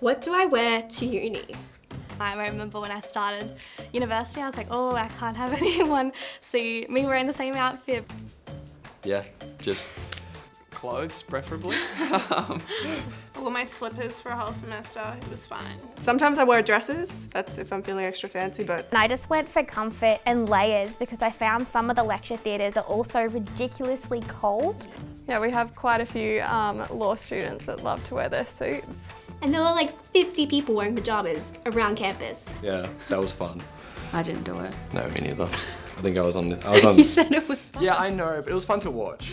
What do I wear to uni? I remember when I started university, I was like, oh, I can't have anyone see me wearing the same outfit. Yeah, just clothes, preferably. I wore my slippers for a whole semester, it was fine. Sometimes I wear dresses, that's if I'm feeling extra fancy, but And I just went for comfort and layers because I found some of the lecture theatres are also ridiculously cold. Yeah, we have quite a few um, law students that love to wear their suits. And there were like 50 people wearing pajamas around campus. yeah, that was fun. I didn't do it. No, me neither. I think I was on. The, I was on. You said it was fun. yeah, I know, but it was fun to watch.